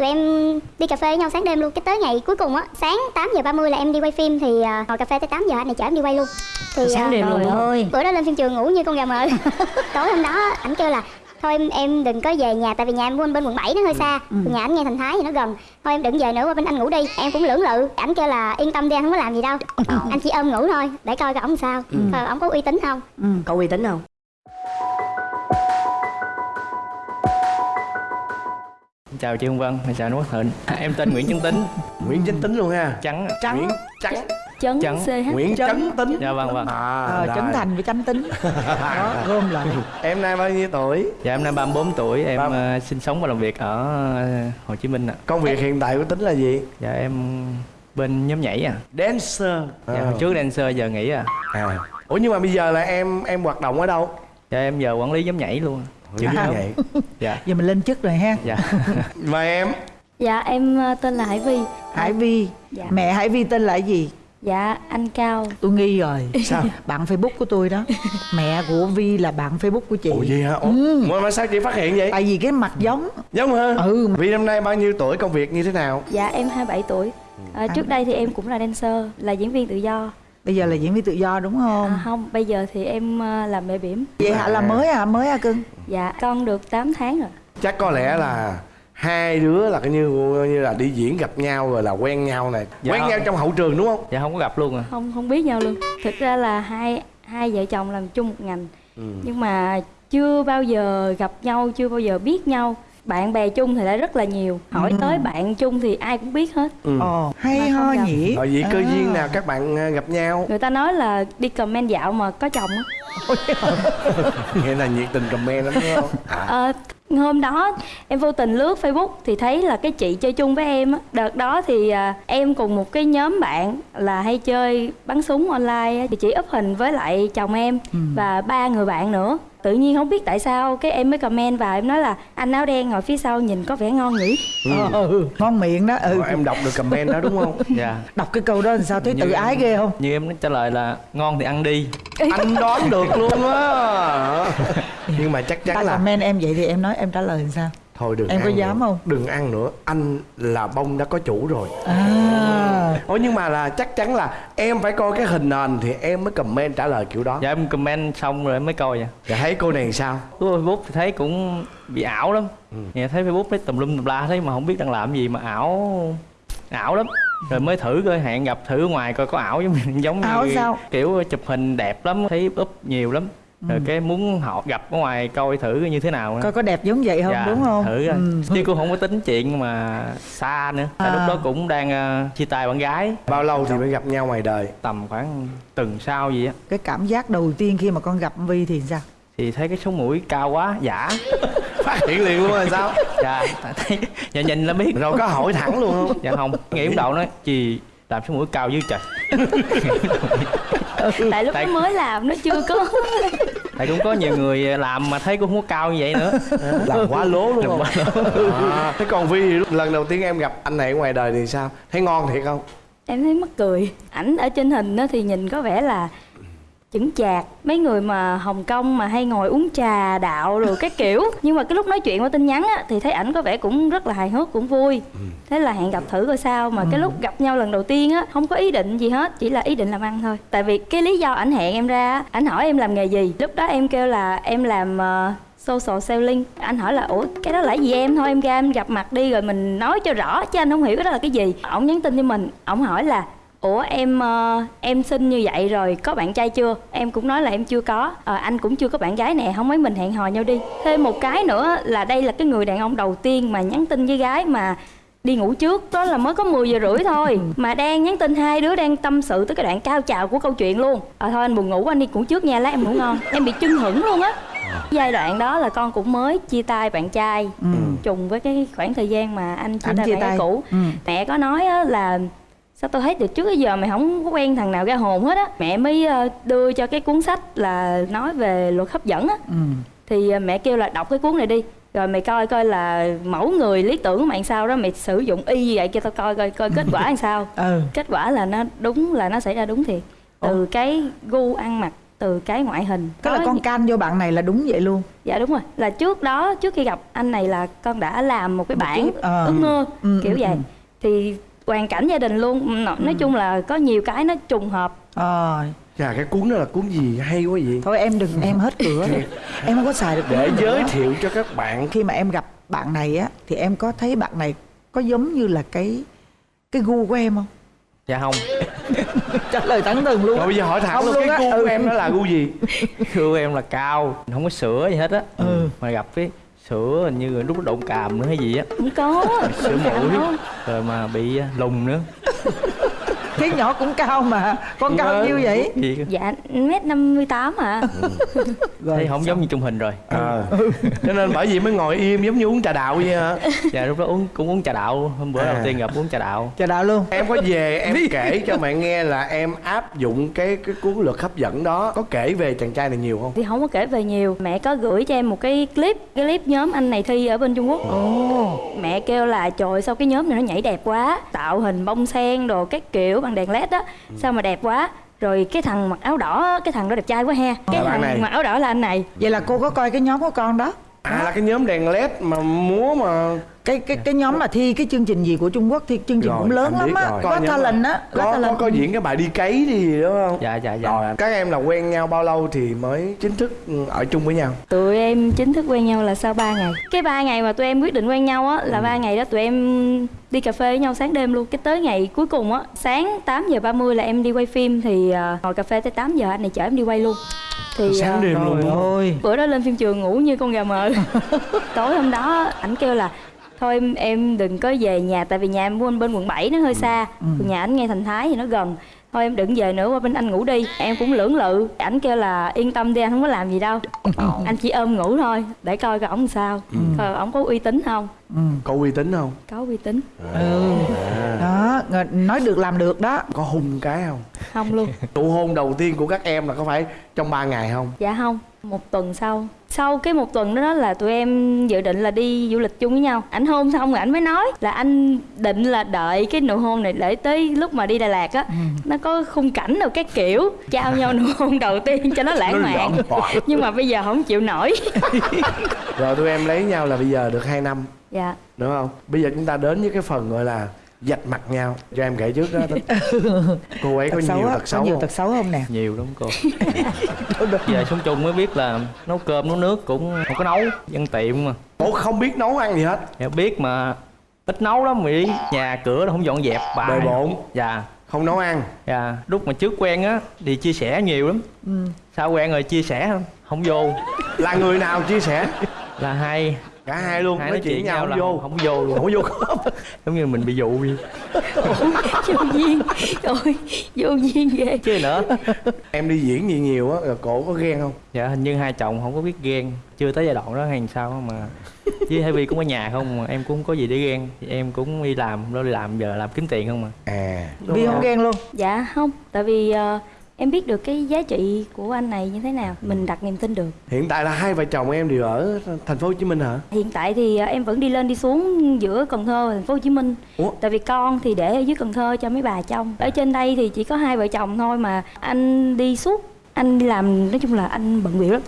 tụi em đi cà phê với nhau sáng đêm luôn. Cái tới ngày cuối cùng á sáng 8 giờ 30 là em đi quay phim thì à, ngồi cà phê tới 8 giờ anh này chở em đi quay luôn. Thì Sáng à, đêm luôn ơi bữa đó lên phim trường ngủ như con gà mờ. Tối hôm đó ảnh kêu là thôi em em đừng có về nhà tại vì nhà em bên bên quận 7 nó hơi xa. nhà ảnh nghe thành thái thì nó gần. Thôi em đừng về nữa qua bên anh ngủ đi. Em cũng lưỡng lự. Ảnh kêu là yên tâm đi anh không có làm gì đâu. Anh chỉ ôm ngủ thôi để coi coi ổng sao coi ổng có uy tín không. Có uy tín không chào chị Hương Vân, chào anh Quốc Thịnh. Em tên Nguyễn Trấn Tính. Nguyễn Chánh Tính luôn ha. Trắng trắng Nguyễn Trắng chấn Chấn. CH Nguyễn Chánh Tính. Dạ vâng vâng. À, ờ, rồi. trấn thành với chánh tính. Đó gom lại. Em nay bao nhiêu tuổi? Dạ em nay 34 tuổi, em Ba- ờ, sinh sống và làm việc ở ờ, Hồ Chí Minh ạ. Công việc hiện tại của Tính là gì? Dạ em bên nhóm nhảy à. Dancer. Dạ à. hồi trước dancer giờ nghỉ à. À. Ủa nhưng mà bây giờ là em em hoạt động ở đâu? Dạ em giờ quản lý nhóm nhảy luôn Như À. vậy Dạ giờ mình lên chức rồi ha dạ Và em? dạ em ờ, tên là Hải Vi Hải Vi Dạ. mẹ Hải Vi tên là gì dạ anh Cao tôi nghi rồi Sao? bạn Facebook của tôi đó mẹ của Vi là bạn Facebook của chị Ủa gì hả? Ủa, mà, mà sao chị phát hiện vậy? tại vì cái mặt giống Giống hả? Ừ. Vì năm nay bao nhiêu tuổi công việc như thế nào? dạ em 27 tuổi Ờ, trước đây thì em cũng là dancer là diễn viên tự do bây giờ là diễn viên tự do đúng không? À, không bây giờ thì em ờ, làm mẹ bỉm. Vậy hả? Là mới à? Mới à cưng? Dạ con được 8 tháng rồi. Chắc có lẽ là hai đứa là cái như như là đi diễn gặp nhau rồi là quen nhau này. Dạ. quen nhau trong hậu trường đúng không? Dạ không có gặp luôn à. Không không biết nhau luôn. Thực ra là hai hai vợ chồng làm chung một ngành. Nhưng mà chưa bao giờ gặp nhau chưa bao giờ biết nhau bạn bè chung thì đã rất là nhiều. Hỏi tới bạn chung thì ai cũng biết hết. Ừ. ồ hay ho nhỉ? Rồi vậy cơ À. duyên nào các bạn à, gặp nhau? Người ta nói là đi comment dạo mà có chồng á. Nghĩa là nhiệt tình comment lắm đúng không? À, Ờ, hôm đó em vô tình lướt Facebook thì thấy là cái chị chơi chung với em á. Đợt đó thì à, em cùng một cái nhóm bạn là hay chơi bắn súng online á, thì chị up hình với lại chồng em và ba người bạn nữa. Tự nhiên không biết tại sao cái em mới comment vào em nói là anh áo đen ngồi phía sau nhìn có vẻ ngon nhỉ. ừ. ngon miệng đó ừ. Rồi em đọc được comment đó đúng không? Dạ. Đọc cái câu đó làm sao thấy tự ái ghê không? Như em trả lời là ngon thì ăn đi. Anh đoán được luôn á. Nhưng mà chắc ta chắn là comment em vậy thì em nói em trả lời làm sao? Thôi đừng Em có ăn dám nữa. không? đừng ăn nữa. Anh là bông đã có chủ rồi. À Ủa nhưng mà là chắc chắn là em phải coi cái hình nền thì em mới comment trả lời kiểu đó. Dạ em comment xong rồi em mới coi à Dạ thấy cô này sao? Của Facebook thì thấy cũng bị ảo lắm. Nghe thấy Facebook thấy tùm lum tùm la thấy mà không biết đang làm gì mà ảo ảo lắm. Rồi mới thử coi hẹn gặp thử ngoài coi có ảo giống giống Ảo như sao? kiểu chụp hình đẹp lắm thấy up nhiều lắm rồi cái muốn họ gặp ở ngoài coi thử như thế nào nữa. coi có đẹp giống vậy không Dạ, đúng không? thử ừ. chứ cũng không có tính chuyện mà xa nữa. Tại À. lúc đó cũng đang ờ, chia tay bạn gái. Bao lâu thì mới gặp nhau ngoài đời? Tầm khoảng tuần sau gì á. Cái cảm giác đầu tiên khi mà con gặp Vi thì sao? Thì thấy cái sống mũi cao quá giả. Phát hiện liền luôn rồi sao? Dạ thấy dạ nhìn là biết. Rồi có hỏi thẳng luôn không? Dạ không nghĩ đầu nói chị làm sống mũi cao dữ trời Tại lúc Tại- nó mới làm nó chưa có. Tại cũng có nhiều người làm mà thấy cũng không có cao như vậy nữa. Làm quá lố luôn. Không quá à, thế còn vi thì lúc lần đầu tiên em gặp anh này ở ngoài đời thì sao? Thấy ngon thiệt không? Em thấy mắc cười. Ảnh ở trên hình á thì nhìn có vẻ là chững chạc. Mấy người mà hồng kông mà hay ngồi uống trà đạo rồi cái kiểu. Nhưng mà cái lúc nói chuyện qua tin nhắn á thì thấy ảnh có vẻ cũng rất là hài hước cũng vui. Thế là hẹn gặp thử coi sao. Mà cái lúc gặp nhau lần đầu tiên á không có ý định gì hết chỉ là ý định làm ăn thôi. Tại vì cái lý do ảnh hẹn em ra á, ảnh hỏi em làm nghề gì. Lúc đó em kêu là em làm ờ, social selling. Anh hỏi là ủa cái đó là gì em? Thôi em ra em gặp mặt đi rồi mình nói cho rõ. Chứ anh không hiểu cái đó là cái gì. Ổng nhắn tin cho mình. Ổng hỏi là ủa em ờ, em xinh như vậy rồi có bạn trai chưa? Em cũng nói là em chưa có. Ờ, anh cũng chưa có bạn gái nè không mấy mình hẹn hò nhau đi. Thêm một cái nữa là đây là cái người đàn ông đầu tiên mà nhắn tin với gái mà đi ngủ trước đó là mới có 10 giờ rưỡi thôi. Mà đang nhắn tin hai đứa đang tâm sự tới cái đoạn cao trào của câu chuyện luôn. Ờ thôi anh buồn ngủ anh đi ngủ trước nha lát em ngủ ngon. Em bị chưng hửng luôn á. Giai đoạn đó là con cũng mới chia tay bạn trai trùng với cái khoảng thời gian mà anh chia Ảnh tay chia bạn tay. cũ. Ừ. mẹ có nói á là sao tôi thấy từ trước tới giờ mày không có quen thằng nào ra hồn hết á? Mẹ mới ờ, đưa cho cái cuốn sách là nói về luật hấp dẫn á. Ừ. thì ờ, mẹ kêu là đọc cái cuốn này đi. Rồi mày coi coi là mẫu người lý tưởng của mày sao đó mày sử dụng y như vậy cho tao coi coi coi kết quả làm sao. Ừ. Kết quả là nó đúng là nó xảy ra đúng thiệt. Từ cái gu ăn mặc từ cái ngoại hình. Tức là con can vô bạn này là đúng vậy luôn? Dạ đúng rồi. Là trước đó trước khi gặp anh này là con đã làm một cái Một bản cái- ờ. ước mơ Ừ, kiểu ừ, vậy. ừ. thì hoàn cảnh gia đình luôn. Nói, nói chung là có nhiều cái nó trùng hợp. Ờ. Chà cái cuốn đó là cuốn gì? Hay quá vậy. Thôi em đừng em hết cửa. Rồi em không có xài được Để giới thiệu cho các bạn. Khi mà em gặp bạn này á thì em có thấy bạn này có giống như là cái cái gu của em không? Dạ không. Trả lời thẳng thừng luôn Rồi bây giờ hỏi thẳng Không luôn luôn cái gu của ừ. em đó là gu gì? gu em là cao không có sữa gì hết á. Ừ. mà gặp cái sữa hình như lúc đó đụng càm nữa hay gì á. Không có. Sữa mũi rồi mà bị à, lùn nữa cái nhỏ cũng cao mà con cao nhiêu vậy? Gì dạ mét năm mươi tám à thấy không giống như trung hình rồi. Ờ Cho nên bởi vì mới ngồi im giống như uống trà đạo vậy hả? dạ lúc đó uống cũng uống trà đạo. Hôm bữa À. đầu tiên gặp uống trà đạo. Chào đạo luôn. Em có về em kể cho mẹ nghe là em áp dụng cái cái cuốn luật hấp dẫn đó. Có kể về chàng trai này nhiều không? thì không có kể về nhiều. Mẹ có gửi cho em một cái clip cái clip nhóm anh này thi ở bên trung quốc. Ồ. Mẹ kêu là trời sao cái nhóm này nó nhảy đẹp quá? Tạo hình bông sen đồ các kiểu bằng đèn led á. Sao mà đẹp quá. Rồi cái thằng mặc áo đỏ cái thằng đó đẹp trai quá ha cái Là thằng này. mặc áo đỏ là anh này. Vậy là cô có coi cái nhóm của con đó. À là cái nhóm đèn led mà múa mà cái cái cái nhóm mà thi cái chương trình gì của Trung Quốc thì chương trình Rồi, cũng lớn lắm á. có talent á có có, có, diễn cái bài đi cấy gì đúng không? dạ dạ dạ. Rồi các em là quen nhau bao lâu thì mới chính thức ừ, ở chung với nhau? tụi em chính thức quen nhau là sau 3 ngày. Cái ba ngày mà tụi em quyết định quen nhau á là ba ngày đó tụi em đi cà phê với nhau sáng đêm luôn. Cái tới ngày cuối cùng á sáng 8 giờ 30 là em đi quay phim thì à, ngồi cà phê tới 8 giờ anh này chở em đi quay luôn. Thì Sáng à, đêm luôn ơi. bữa đó lên phim trường ngủ như con gà mờ. Tối hôm đó ảnh kêu là thôi em, em đừng có về nhà tại vì nhà em bên bên quận 7 nó hơi xa. Còn nhà ảnh ngay thành thái thì nó gần. Thôi em đừng về nữa qua bên anh ngủ đi. Em cũng lưỡng lự. Ảnh kêu là yên tâm đi anh không có làm gì đâu. Anh chỉ ôm ngủ thôi để coi coi ổng sao. Coi ổng có uy tín không. Ừ. Có uy tín không? có uy tín. Ừ. Đó ng- nói được làm được đó. Có hung cái không? không luôn. Nụ hôn đầu tiên của các em là có phải trong 3 ngày không? dạ không một tuần sau. Sau cái một tuần đó, là tụi em dự định là đi du lịch chung với nhau. Ảnh hôn xong rồi ảnh mới nói là anh định là đợi cái nụ hôn này để tới lúc mà đi Đà Lạt á. Nó có khung cảnh rồi các kiểu trao nhau nụ hôn đầu tiên cho nó lãng Nó mạn. lãng mạn. nhưng mà bây giờ không chịu nổi. Rồi tụi em lấy nhau là bây giờ được 2 năm. Dạ. Đúng không? Bây giờ chúng ta đến với cái phần gọi là dạch mặt nhau. Cho em kể trước đó. Cô ấy có tật xấu nhiều tật có xấu nhiều không? tật xấu không nè? Nhiều lắm cô. Về sống chung mới biết là nấu cơm nấu nước cũng không có nấu dân tiệm mà. Ủa không biết nấu ăn gì hết? Dạ biết mà ít nấu lắm đi nhà cửa nó không dọn dẹp bài. Bề bộn. Dạ. Không nấu ăn. Dạ lúc mà trước quen á thì chia sẻ nhiều lắm. Ừ. sao quen rồi chia sẻ không? Không vô. Là người nào chia sẻ? Là hai cả hai luôn hai nói chuyện với nhau không là vô. không vô luôn. Không vô. Khớp giống như mình bị dụ đi vô duyên. Ôi vô duyên ghê. Chứ nữa. Em đi diễn gì nhiều á rồi cổ có ghen không? Dạ hình như hai chồng không có biết ghen. Chưa tới giai đoạn đó hay sao mà. Với vi cũng ở nhà không mà em cũng không có gì để ghen. Thì em cũng đi làm đó đi làm giờ làm kiếm tiền không mà. À. Vi không ghen luôn? Dạ không. Tại vì ờ, em biết được cái giá trị của anh này như thế nào? Mình đặt niềm tin được. Hiện tại là hai vợ chồng em đều ở thành phố hồ chí minh hả? Hiện tại thì ờ, em vẫn đi lên đi xuống giữa Cần Thơ và thành phố Hồ Chí Minh. Ủa? tại vì con thì để ở dưới Cần Thơ cho mấy bà trông ở trên đây thì chỉ có hai vợ chồng thôi mà anh đi suốt anh đi làm nói chung là anh bận bịu lắm.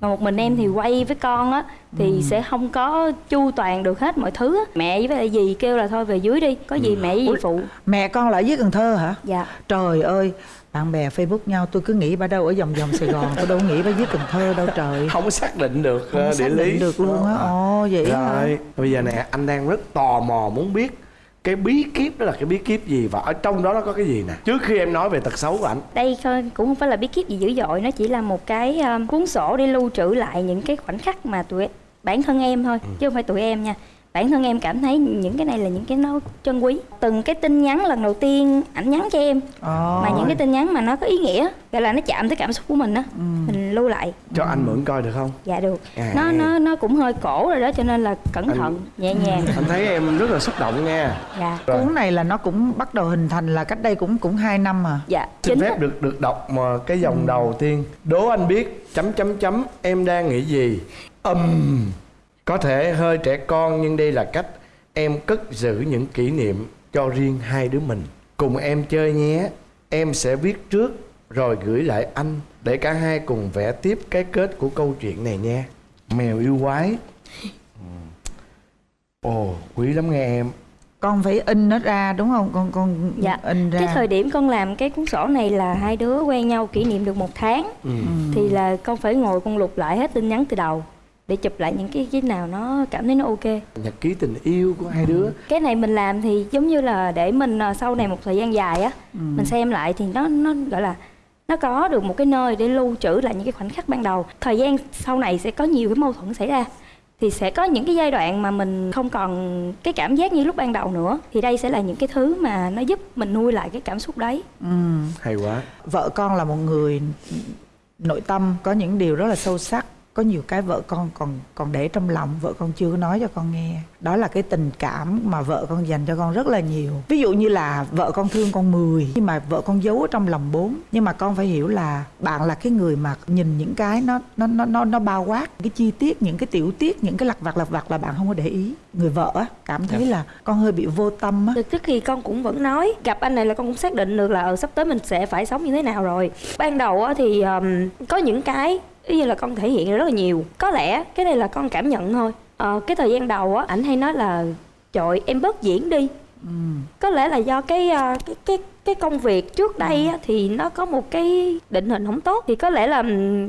Mà một mình em thì quay với con á thì sẽ không có chu toàn được hết mọi thứ á. mẹ với lại dì kêu là thôi về dưới đi có gì mẹ với dì phụ. Mẹ con là ở dưới Cần Thơ hả? Dạ. Trời ơi bạn bè Facebook nhau tôi cứ nghĩ bà đâu ở vòng vòng Sài Gòn tôi đâu nghĩ bà dưới Cần Thơ đâu trời. Không có xác định được không ờ, địa xác lý. định được luôn á. Ồ vậy hả? Rồi bây giờ nè anh đang rất tò mò muốn biết cái bí kíp đó là cái bí kíp gì và ở trong đó nó có cái gì nè? Trước khi em nói về tật xấu của ảnh. Đây thôi cũng không phải là bí kíp gì dữ dội nó chỉ là một cái um, cuốn sổ để lưu trữ lại những cái khoảnh khắc mà tụi bản thân em thôi chứ không phải tụi em nha bản thân em cảm thấy những cái này là những cái nó trân quý. Từng cái tin nhắn lần đầu tiên ảnh nhắn cho em ồ mà những cái tin nhắn mà nó có ý nghĩa gọi là nó chạm tới cảm xúc của mình á mình lưu lại. Cho anh mượn coi được không? Dạ được. À. nó nó nó cũng hơi cổ rồi đó cho nên là cẩn Anh- thận nhẹ nhàng. Anh thấy em rất là xúc động nha dạ. Rồi. cuốn này là nó cũng bắt đầu hình thành là cách đây cũng cũng 2 năm à. Dạ xin phép được được đọc mà cái dòng đầu tiên. Đố anh biết chấm chấm chấm em đang nghĩ gì? Ầm có thể hơi trẻ con nhưng đây là cách em cất giữ những kỷ niệm cho riêng hai đứa mình. Cùng em chơi nhé. Em sẽ viết trước rồi gửi lại anh để cả hai cùng vẽ tiếp cái kết của câu chuyện này nha mèo yêu quái. Ừ. ồ quý lắm nghe em. Con phải in nó ra đúng không? Con con Dạ. in ra. Cái thời điểm con làm cái cuốn sổ này là hai đứa quen nhau kỷ niệm được một tháng. Ừ. thì là con phải ngồi con lục lại hết tin nhắn từ đầu để chụp lại những cái cái nào nó cảm thấy nó ok. Nhật ký tình yêu của hai đứa. Cái này mình làm thì giống như là để mình à, sau này một thời gian dài á mình xem lại thì nó nó gọi là nó có được một cái nơi để lưu trữ lại những cái khoảnh khắc ban đầu. Thời gian sau này sẽ có nhiều cái mâu thuẫn xảy ra. Thì sẽ có những cái giai đoạn mà mình không còn cái cảm giác như lúc ban đầu nữa. Thì đây sẽ là những cái thứ mà nó giúp mình nuôi lại cái cảm xúc đấy. Ừ. hay quá. Vợ con là một người nội tâm có những điều rất là sâu sắc có nhiều cái vợ con còn còn để trong lòng vợ con chưa có nói cho con nghe. Đó là cái tình cảm mà vợ con dành cho con rất là nhiều. Ví dụ như là vợ con thương con 10 nhưng mà vợ con giấu ở trong lòng bốn. Nhưng mà con phải hiểu là bạn là cái người mà nhìn những cái nó nó nó nó, nó bao quát cái chi tiết những cái tiểu tiết những cái lặt vặt lặt vặt là bạn không có để ý. Người vợ á cảm thấy là con hơi bị vô tâm á. Trước khi con cũng vẫn nói gặp anh này là con cũng xác định được là ờ, sắp tới mình sẽ phải sống như thế nào rồi. Ban đầu á thì ờm, có những cái ví như là con thể hiện rất là nhiều. Có lẽ cái này là con cảm nhận thôi. Ờ, cái thời gian đầu á ảnh hay nói là trời em bớt diễn đi. Có lẽ là do cái ờ, cái cái cái công việc trước đây á, thì nó có một cái định hình không tốt. Thì có lẽ là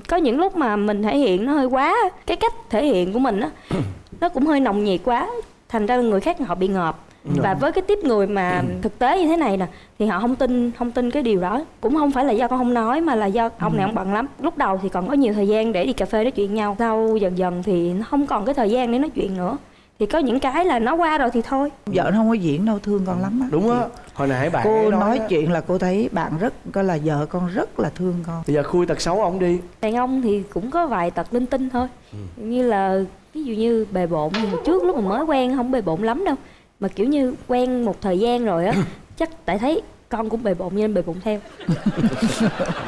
có những lúc mà mình thể hiện nó hơi quá cái cách thể hiện của mình á nó cũng hơi nồng nhiệt quá thành ra người khác họ bị ngợp và với cái tiếp người mà thực tế như thế này nè thì họ không tin không tin cái điều đó. Cũng không phải là do con không nói mà là do ông này ông bận lắm. Lúc đầu thì còn có nhiều thời gian để đi cà phê nói chuyện nhau. Sau dần dần thì nó không còn cái thời gian để nói chuyện nữa. Thì có những cái là nó qua rồi thì thôi. Vợ nó không có diễn đâu thương con lắm á. Đúng á. Hồi nãy bạn cô nói á, chuyện là cô thấy bạn rất coi là vợ con rất là thương con. Bây giờ khui tật xấu ông đi. Đàn ông thì cũng có vài tật linh tinh thôi. Như là ví dụ như bề bộn nhưng mà trước lúc mà mới quen không bề bộn lắm đâu mà kiểu như quen một thời gian rồi á chắc tại thấy con cũng bề bộn nên bề bộn theo.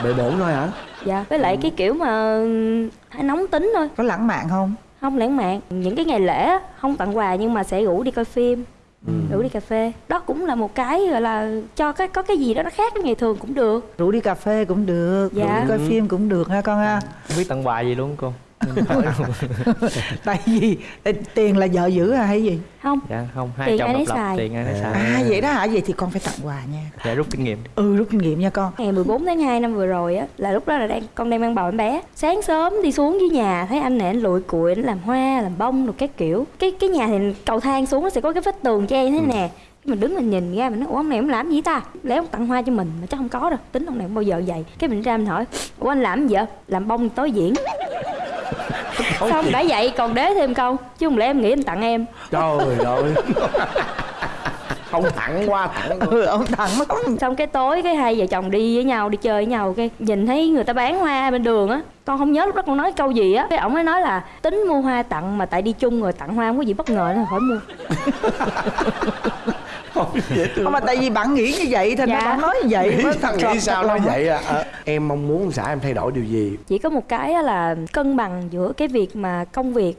Bệ bổn thôi hả? Dạ với lại cái kiểu mà hay nóng tính thôi. Có lãng mạn không? Không lãng mạn. Những cái ngày lễ á, không tặng quà nhưng mà sẽ rủ đi coi phim rủ đi cà phê. Đó cũng là một cái gọi là cho cái có cái gì đó nó khác với ngày thường cũng được. Rủ đi cà phê cũng được Dạ. rủ đi coi phim cũng được ha con ha. Không biết tặng quà gì luôn cô tại vì tiền là vợ giữ à hay gì? Không. Dạ không hai Tiền chồng độc lập xài. tiền ai nấy xài? à vậy đó hả? Vậy thì con phải tặng quà nha. Dạ rút kinh nghiệm ừ rút kinh nghiệm nha con. Ngày 14 tháng 2 năm vừa rồi á là lúc đó là đang con đang mang bầu em bé. Sáng sớm đi xuống dưới nhà thấy anh này anh lụi cụi anh làm hoa làm bông rồi các kiểu. Cái cái nhà thì cầu thang xuống nó sẽ có cái vách tường che thế nè. Cái mình đứng mình nhìn ra mình nói ủa ông này ông làm gì ta? Lẽ ông tặng hoa cho mình mà chắc không có đâu tính ông này không bao giờ vậy? Cái mình ra mình hỏi ủa anh làm gì vậy? Làm bông tối diễn xong đã vậy còn đế thêm câu chứ không lẽ em nghĩ anh tặng em? Trời ơi. Không thẳng qua thẳng ừ ông tặng lắm xong cái tối cái hai vợ chồng đi với nhau đi chơi với nhau cái nhìn thấy người ta bán hoa bên đường á con không nhớ lúc đó con nói câu gì á. Cái ổng mới nói là tính mua hoa tặng mà tại đi chung rồi tặng hoa không có gì bất ngờ nên khỏi mua dễ thương mà tại vì bạn nghĩ như vậy ra Dạ. bạn nói như vậy nghĩ thật- nghĩ sao nói vậy à? Ờ, em mong muốn xã em thay đổi điều gì? Chỉ có một cái á là cân bằng giữa cái việc mà công việc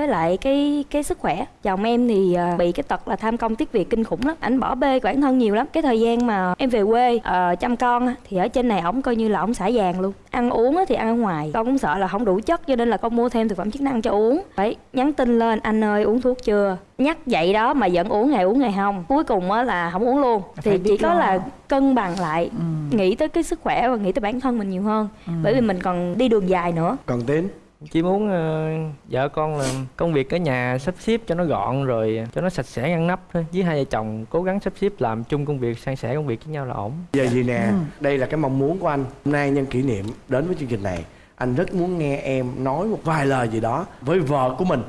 với lại cái cái sức khỏe. Chồng em thì à, bị cái tật là tham công tiếc việc kinh khủng lắm ảnh bỏ bê bản thân nhiều lắm. Cái thời gian mà em về quê ờ, chăm con thì ở trên này ổng coi như là ổng xả vàng luôn. Ăn uống á thì ăn ở ngoài con cũng sợ là không đủ chất cho nên là con mua thêm thực phẩm chức năng cho uống. Phải nhắn tin lên anh ơi uống thuốc chưa? Nhắc vậy đó mà vẫn uống ngày uống ngày không. Cuối cùng á là không uống luôn. Phải thì chỉ có là cân bằng lại Ừ. nghĩ tới cái sức khỏe và nghĩ tới bản thân mình nhiều hơn. Bởi vì mình còn đi đường dài nữa. Còn tiến chỉ muốn ờ, vợ con là công việc ở nhà sắp xếp cho nó gọn rồi cho nó sạch sẽ ngăn nắp thôi. Với hai vợ chồng cố gắng sắp xếp làm chung công việc san sẻ công việc với nhau là ổn. Giờ gì nè Ừ. đây là cái mong muốn của anh. Hôm nay nhân kỷ niệm đến với chương trình này anh rất muốn nghe em nói một vài lời gì đó với vợ của mình.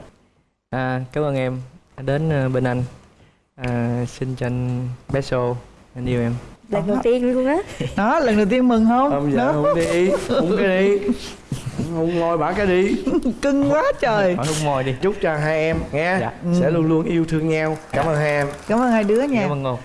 À, cảm ơn em đã đến ờ, bên anh. À, xin cho anh bé xô anh yêu em. Lần đầu tiên luôn á. Đó lần đầu tiên mừng không? Không dạ đó. không đi không cái đi không ngồi bả cái đi. Cưng quá trời. Hỏi hôn môi đi. Chúc cho hai em nghe Dạ. sẽ luôn luôn yêu thương nhau. Cảm ơn hai em. Cảm ơn hai đứa nha. Cảm ơn ngôn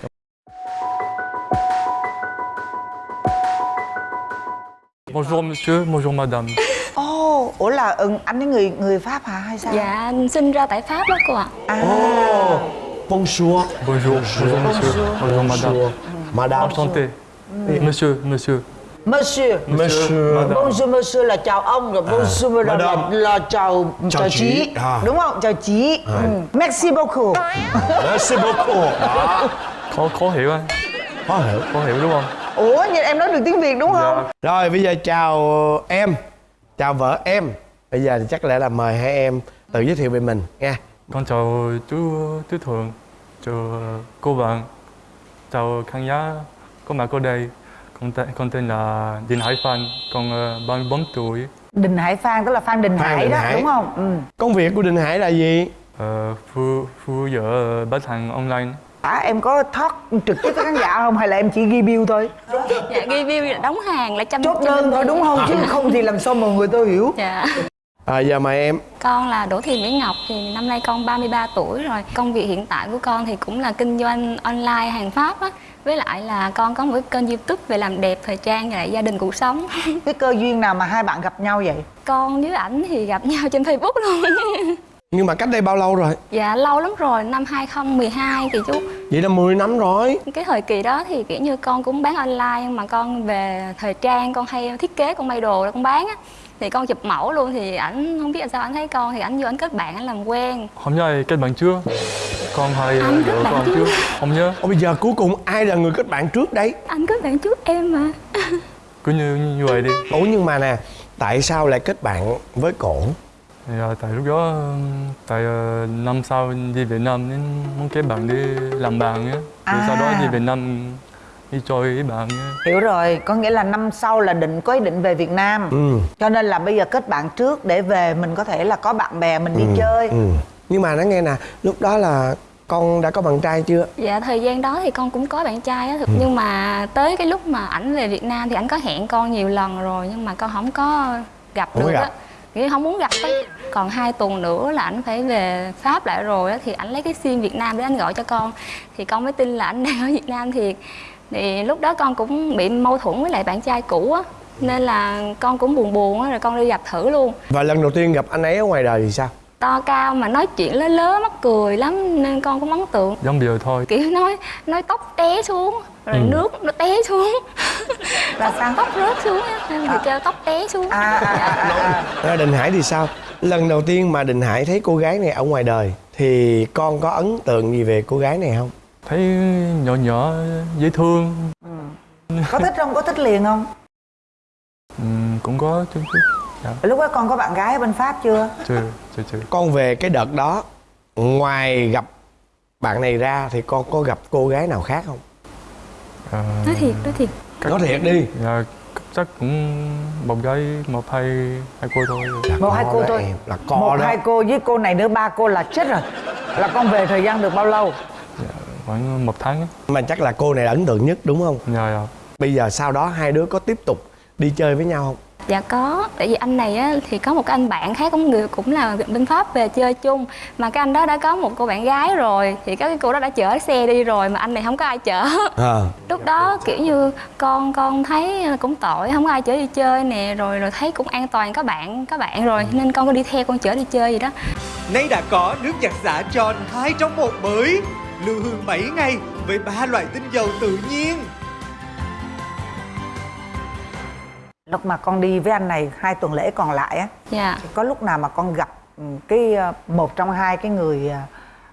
Bonjour monsieur, bonjour madame. ồ ủa là ừ, anh ấy người người pháp hả? Hay sao? Dạ, anh sinh ra tại Pháp đó cô ạ. à. Oh bonjour. Bonjour, bonjour monsieur, bonjour madame. madame. Enchanté. Monsieur, monsieur. Monsieur Monsieur. bonjour monsieur là chào ông rồi bonjour madame là, madame. là chào chào, chị. chị À. đúng không chào chị ừ. merci beaucoup Merci beaucoup Đó. Khó, khó hiểu anh Khó hiểu Khó hiểu đúng không? ủa nhưng em nói được tiếng việt đúng không Dạ. Rồi bây giờ chào em Chào vợ em Bây giờ thì chắc lẽ là mời hai em tự giới thiệu về mình nha Con chào chú chú Thường Chào cô bạn Chào khán giả có mặt ở đây Con tên, con tên là Đinh Hải Phan Con uh, 34 tuổi. Đình hải phan tức là phan đình Phan hải Đình đó Hải. đúng không? Ừ. Công việc của Đình Hải là gì? Ờ, Phu, phu giữa bán hàng online. À, em có thoát trực tiếp với khán giả không? Hay là em chỉ ghi bill thôi? Dạ ghi view là đóng hàng là chăm chốt đơn thôi đúng không? Chứ không thì làm sao mà người tôi hiểu? Dạ. À, giờ mời em? Con là Đỗ Thị Mỹ Ngọc thì năm nay con 33 tuổi rồi. Công việc hiện tại của con thì cũng là kinh doanh online hàng Pháp á Với lại là con có một cái kênh youtube về làm đẹp, thời trang và lại gia đình cuộc sống. Cái cơ duyên nào mà hai bạn gặp nhau vậy? Con với ảnh thì gặp nhau trên Facebook luôn. Nhưng mà cách đây bao lâu rồi? Dạ lâu lắm rồi, năm 2012 thì chú. Vậy là 10 năm rồi. Cái thời kỳ đó thì kiểu như con cũng bán online mà con về thời trang con hay thiết kế con may đồ con bán á thì con chụp mẫu luôn thì ảnh không biết làm sao anh thấy con thì ảnh vô ảnh kết bạn ảnh làm quen Hôm nay kết bạn chưa? Con hay Anh kết vợ bạn con chưa? chưa? Không nhớ Ồ, bây giờ cuối cùng ai là người kết bạn trước đấy? anh kết bạn trước em mà Cứ như, như vậy đi Ủa nhưng mà nè Tại sao lại kết bạn với cổ? thì, à, Tại lúc đó Tại uh, năm sau đi Việt Nam nên muốn kết bạn đi làm bạn nhé Rồi sau đó À. đi Việt Nam đi chơi với bạn nhé hiểu rồi có nghĩa là năm sau là định có ý định về việt nam. Ừ. cho nên là bây giờ kết bạn trước để về mình có thể là có bạn bè mình đi chơi. Ừ. Nhưng mà nó nghe nè Lúc đó là con đã có bạn trai chưa? dạ thời gian đó thì con cũng có bạn trai á. Thực nhưng mà tới cái lúc mà ảnh về Việt Nam thì ảnh có hẹn con nhiều lần rồi nhưng mà con không có gặp Không được á. nghĩa không muốn gặp á. Còn hai tuần nữa là ảnh phải về Pháp lại rồi á thì ảnh lấy cái sim Việt Nam để anh gọi cho con. Thì con mới tin là ảnh đang ở Việt Nam thiệt thì lúc đó con cũng bị mâu thuẫn với lại bạn trai cũ á nên là con cũng buồn buồn á rồi con đi gặp thử luôn Và lần đầu tiên gặp anh ấy ở ngoài đời thì sao? to cao mà nói chuyện lớ lớ mắc cười lắm nên con cũng ấn tượng Giống bây giờ thôi kiểu nói nói tóc té xuống rồi nước nó té xuống là sao tóc rớt xuống á nên thì kêu tóc té xuống à, à, à, à, à. À, Đình Hải thì sao? Lần đầu tiên mà Đình Hải thấy cô gái này ở ngoài đời Thì con có ấn tượng gì về cô gái này không? Thấy nhỏ nhỏ dễ thương. Có thích không? Có thích liền không? Ừ, Cũng có chút chút. Dạ. lúc đó con có bạn gái ở bên pháp chưa? Chưa, chưa, chưa. Con về cái đợt đó Ngoài gặp bạn này ra Thì con có gặp cô gái nào khác không? à, nói thiệt nói thiệt. Nói thiệt đi. Dạ, chắc cũng một gái một hai hai cô thôi. Một hai cô thôi. Là co một đó. hai cô với cô này nữa ba cô là chết rồi. Là con về thời gian được bao lâu? dạ, khoảng một tháng á. Mà chắc là cô này là ấn tượng nhất đúng không? dạ, dạ. Bây giờ sau đó hai đứa có tiếp tục đi chơi với nhau không? dạ có tại vì anh này á thì có một cái anh bạn khác cũng người cũng là bên pháp về chơi chung mà cái anh đó đã có một cô bạn gái rồi thì cái cô đó đã chở xe đi rồi mà anh này không có ai chở À. lúc đó kiểu như con con thấy cũng tội không có ai chở đi chơi nè rồi rồi thấy cũng an toàn có bạn có bạn rồi nên con có đi theo con chở đi chơi gì đó Nay đã có nước giặt xả tròn 2 trong một mới Lưu hương 7 ngày với ba loại tinh dầu tự nhiên. Lúc mà con đi với anh này hai tuần lễ còn lại á dạ. thì có lúc nào mà con gặp ừ, cái ờ, một trong hai cái người ờ,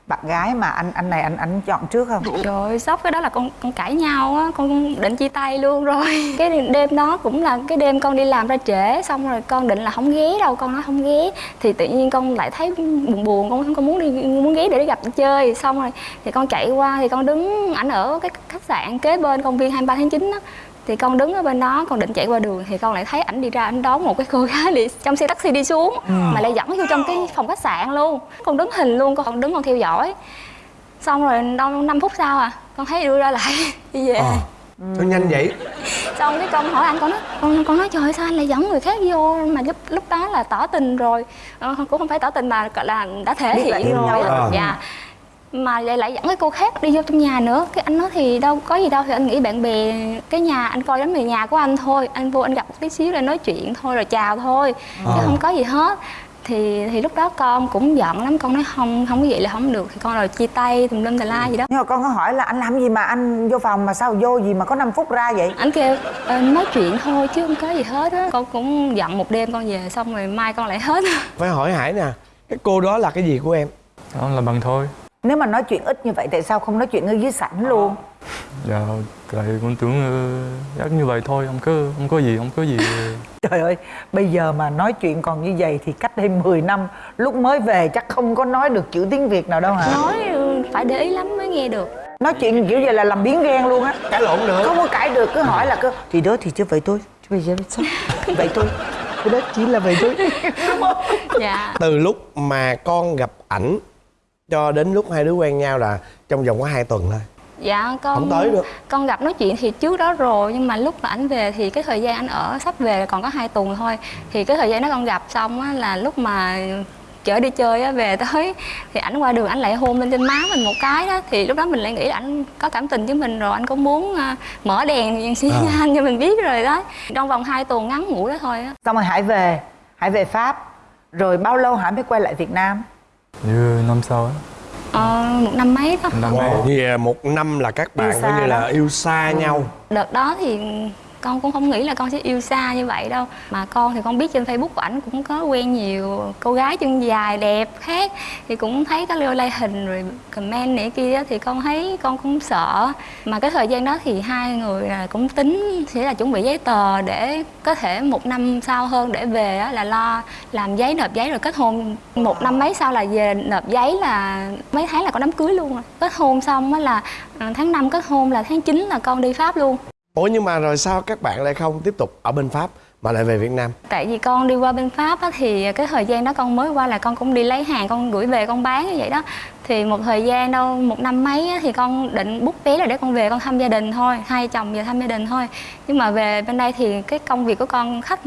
bạn gái mà anh anh này anh anh chọn trước không Trời ơi, sốc cái đó là con con cãi nhau á, con định chia tay luôn rồi. Cái đêm đó cũng là cái đêm con đi làm ra trễ xong rồi con định là không ghé đâu, con nói không ghé. Thì tự nhiên con lại thấy buồn buồn, con con muốn đi muốn ghé để đi gặp chơi. Xong rồi thì con chạy qua thì con đứng ảnh ở cái khách sạn kế bên công viên 23 tháng 9 á. Thì con đứng ở bên đó, con định chạy qua đường thì con lại thấy ảnh đi ra ảnh đón một cái cô gái đi trong xe taxi đi xuống mà lại dẫn vô trong cái phòng khách sạn luôn. Con đứng hình luôn, con đứng con theo dõi xong rồi đâu 5 phút sau à con thấy đưa ra lại đi về Ờ. Sao nhanh vậy? xong cái con hỏi anh con nói con con nói trời ơi, sao anh lại dẫn người khác vô mà lúc lúc đó là tỏ tình rồi ờ, cũng không phải tỏ tình mà gọi là đã thể hiện rồi nhau á. Mà lại lại dẫn cái cô khác đi vô trong nhà nữa. Cái anh nói thì đâu có gì đâu thì anh nghĩ bạn bè cái nhà anh coi giống người nhà của anh thôi. Anh vô anh gặp một tí xíu rồi nói chuyện thôi rồi chào thôi chứ Ờ. không có gì hết. Thì thì lúc đó con cũng giận lắm con nói không không có vậy là không được. Thì con rồi chia tay tùm lum tà la gì đó. Nhưng mà con có hỏi là anh làm gì mà anh vô phòng mà sao vô gì mà có 5 phút ra vậy? Anh kêu "Ờ, nói chuyện thôi chứ không có gì hết á. Con cũng giận một đêm con về xong rồi mai con lại hết phải hỏi hải nè cái cô đó là cái gì của em? Đó là bằng thôi nếu mà nói chuyện ít như vậy tại sao không nói chuyện ở dưới sảnh luôn? Dạ tại con tưởng uh, chắc như vậy thôi không có không có gì không có gì. Trời ơi bây giờ mà nói chuyện còn như vậy thì cách đây 10 năm lúc mới về chắc không có nói được chữ tiếng việt nào đâu hả? Nói ừ, phải để ý lắm mới nghe được. Nói chuyện kiểu vậy là làm biến ghen luôn á. Cãi lộn nữa không có cãi được cứ hỏi là cứ thì đó thì chứ vậy thôi chứ bây giờ sao? Vậy thôi cái đó chỉ là vậy thôi. Đúng không dạ. Từ lúc mà con gặp ảnh cho đến lúc hai đứa quen nhau là trong vòng có hai tuần thôi. Dạ con Không tới được. con gặp nói chuyện thì trước đó rồi nhưng mà lúc mà ảnh về thì cái thời gian anh ở sắp về là còn có hai tuần thôi. Thì cái thời gian đó con gặp xong á là lúc mà chở đi chơi á về tới thì ảnh qua đường ảnh lại hôn lên trên má mình một cái đó. Thì lúc đó mình lại nghĩ là ảnh có cảm tình với mình rồi anh cũng muốn à, mở đèn xí À. anh cho mình biết rồi đó. Trong vòng hai tuần ngắn ngủi đó thôi á. Xong rồi hải về hải về pháp rồi bao lâu hải mới quay lại việt nam như năm sau á? Ờ, một năm mấy đó năm. Nay Wow. Vì một năm là các bạn coi như là yêu xa nhau. Đợt đó thì con cũng không nghĩ là con sẽ yêu xa như vậy đâu. Mà con thì con biết trên facebook của ảnh cũng có quen nhiều cô gái chân dài, đẹp khác. Thì cũng thấy có lưu like hình rồi comment này kia thì con thấy con cũng sợ. Mà cái thời gian đó thì hai người là cũng tính sẽ là chuẩn bị giấy tờ để có thể một năm sau hơn để về là lo làm giấy, nộp giấy rồi kết hôn. Một năm mấy sau là về nộp giấy là mấy tháng là có đám cưới luôn rồi. Kết hôn xong á là à, tháng 5 kết hôn là tháng 9 là con đi pháp luôn ủa nhưng mà rồi sao các bạn lại không tiếp tục ở bên pháp mà lại về việt nam? Tại vì con đi qua bên pháp á, thì cái thời gian đó con mới qua là con cũng đi lấy hàng con gửi về con bán như vậy đó. Thì một thời gian đâu một năm mấy á, thì con định bút vé là để con về con thăm gia đình thôi hai chồng về thăm gia đình thôi. Nhưng mà về bên đây thì cái công việc của con khách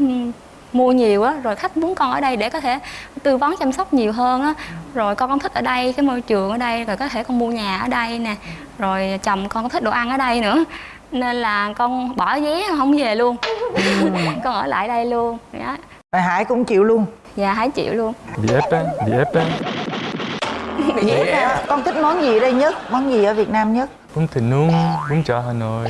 mua nhiều á rồi khách muốn con ở đây để có thể tư vấn chăm sóc nhiều hơn á. Rồi con con thích ở đây cái môi trường ở đây rồi có thể con mua nhà ở đây nè. Rồi chồng con có thích đồ ăn ở đây nữa nên là con bỏ vé không về luôn. Con ở lại đây luôn. Đó. rồi hải cũng chịu luôn. Dạ hai triệu luôn. Bị ép á bị ép á. Bị ép á. con thích món gì ở đây nhất? Món gì ở việt nam nhất? Bún thịt nướng bún chả hà nội.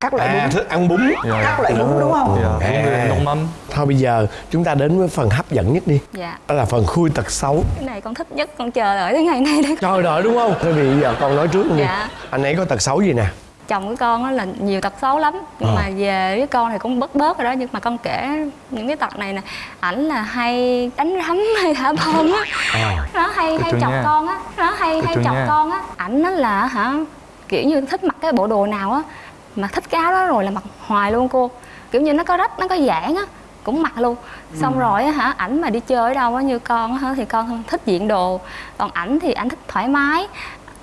Các loại à bún. thích ăn bún. Dạ. Các loại bún đúng không? Dạ bún nông mắm. Thôi bây giờ chúng ta đến với phần hấp dẫn nhất đi. Dạ. Đó là phần khui tật xấu. Cái này con thích nhất con chờ đợi tới ngày này để trời đợi đúng không? Thôi bây giờ con nói trước luôn đi. Dạ. anh ấy có tật xấu gì nè chồng của con á là nhiều tật xấu lắm nhưng Ờ. mà về với con thì cũng bớt bớt rồi đó nhưng mà con kể những cái tật này nè ảnh là hay đánh rắm hay thả bom á à. nó hay hay chọc nha. con á nó hay Cái hay chọc nha. con á ảnh nó là hả kiểu như thích mặc cái bộ đồ nào á mà thích cái áo đó rồi là mặc hoài luôn cô kiểu như nó có rách nó có giãn á cũng mặc luôn xong rồi á hả ảnh mà đi chơi ở đâu á như con á thì con thích diện đồ còn ảnh thì ảnh thích thoải mái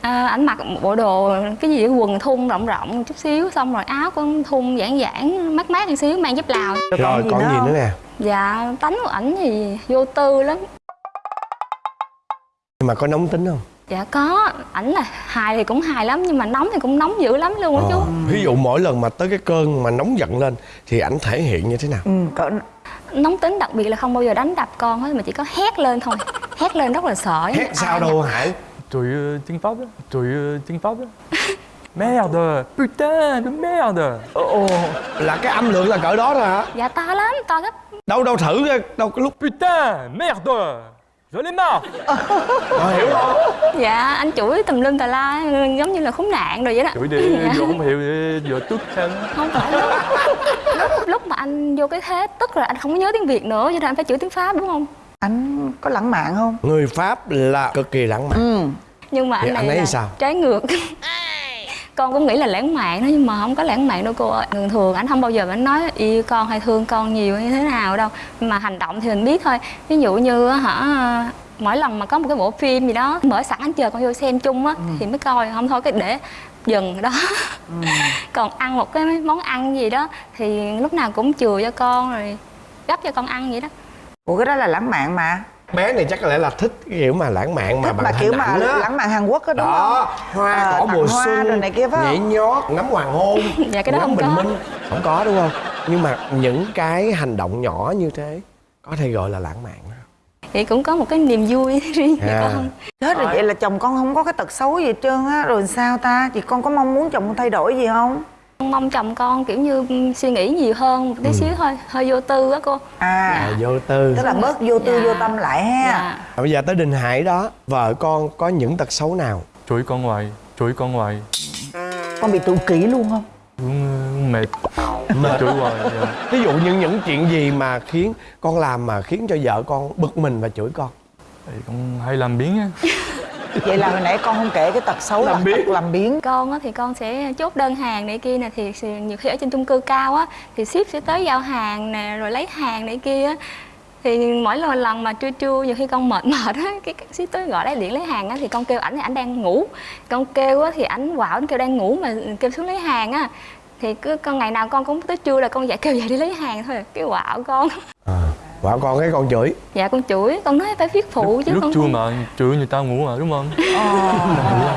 à, ảnh mặc một bộ đồ cái gì quần thun rộng rộng chút xíu xong rồi áo cũng thun giãn giãn mát mát một xíu mang dép lào. Rồi còn gì nữa nè? Dạ tánh của ảnh thì vô tư lắm. Nhưng mà có nóng tính không? Dạ có. Ảnh là hài thì cũng hài lắm nhưng mà nóng thì cũng nóng dữ lắm luôn á chú. Ờ. ví dụ mỗi lần mà tới cái cơn mà nóng giận lên thì ảnh thể hiện như thế nào? Ừ, cỡ nóng tính đặc biệt là không bao giờ đánh đập con hết mà chỉ có hét lên thôi. Hét lên rất là sợ hét sao đâu hải Tôi tiếng Pháp á. Tôi uh, tiếng Pháp á. Merde. Putain de merde. Ồ là cái âm lượng là cỡ đó thôi hả? Dạ to lắm to gấp. Đâu đâu thử đâu cái lúc. Putain Merde. Je l'ai marre. Ờ, hiểu không dạ anh chửi tùm lum tà la giống như là khốn nạn rồi vậy đó. Chửi đi Dạ. Giờ không hiểu Giờ tức thân. Không phải lúc, lúc, lúc mà anh vô cái thế tức là anh không có nhớ tiếng việt nữa cho nên anh phải chửi tiếng pháp đúng không anh có lãng mạn không? Người pháp là cực kỳ lãng mạn. Ừ. Nhưng mà anh này anh ấy là sao? trái ngược. Con cũng nghĩ là lãng mạn đó nhưng mà không có lãng mạn đâu cô ơi. Thường thường anh không bao giờ anh nói yêu con hay thương con nhiều như thế nào đâu. Mà hành động thì mình biết thôi. Ví dụ như á, hả mỗi lần mà có một cái bộ phim gì đó mở sẵn anh chờ con vô xem chung á thì mới coi. Không thôi cái để dừng đó. Còn ăn một cái món ăn gì đó thì lúc nào cũng chừa cho con rồi gấp cho con ăn vậy đó ủa cái đó là lãng mạn mà. Bé này chắc có lẽ là thích cái kiểu mà lãng mạn mà thích bằng mà kiểu mà á lãng mạn hàn quốc á đúng đó không? hoa cỏ tặng mùa hoa xuân rồi này kia phải nhảy nhót ngắm hoàng hôn. Dạ, cái đó ngắm không bình có. minh? Không có đúng không? Nhưng mà những cái hành động nhỏ như thế có thể gọi là lãng mạn đó. thì cũng có một cái niềm vui riêng cho À. con. Chết rồi. vậy là chồng con không có cái tật xấu gì hết trơn á. Rồi sao ta? Chị con có mong muốn chồng con thay đổi gì không mong chồng con kiểu như suy nghĩ nhiều hơn một tí xíu thôi. Hơi vô tư á cô. À. À, vô tư. Tức là bớt vô tư Dạ. vô tâm lại ha. Dạ. Bây giờ tới Đình Hải đó Vợ con có những tật xấu nào? Chửi con hoài chửi con hoài. Con bị tự kỷ luôn không? Cũng mệt. Chửi hoài dạ. Ví dụ như những chuyện gì mà khiến con làm mà khiến cho vợ con bực mình và chửi con? Thì con hay làm biến á vậy là hồi nãy con không kể cái tật xấu là tật làm biến con á thì con sẽ chốt đơn hàng này kia nè thì nhiều khi ở trên chung cư cao á thì ship sẽ tới giao hàng nè rồi lấy hàng này kia á. Thì mỗi lần lần mà trưa trưa nhiều khi con mệt mệt á cái, ship tới gọi lấy điện lấy hàng á thì con kêu ảnh thì ảnh đang ngủ. Con kêu á thì ảnh quạo ảnh kêu đang ngủ mà kêu xuống lấy hàng á. Thì cứ con ngày nào con cũng tới trưa là con dạy kêu dậy đi lấy hàng thôi cái quạo con Vợ con cái con chửi. Dạ con chửi. Con nói phải viết phụ chứ lúc con trưa không- mà chửi người ta ngủ mà đúng không? Ngủ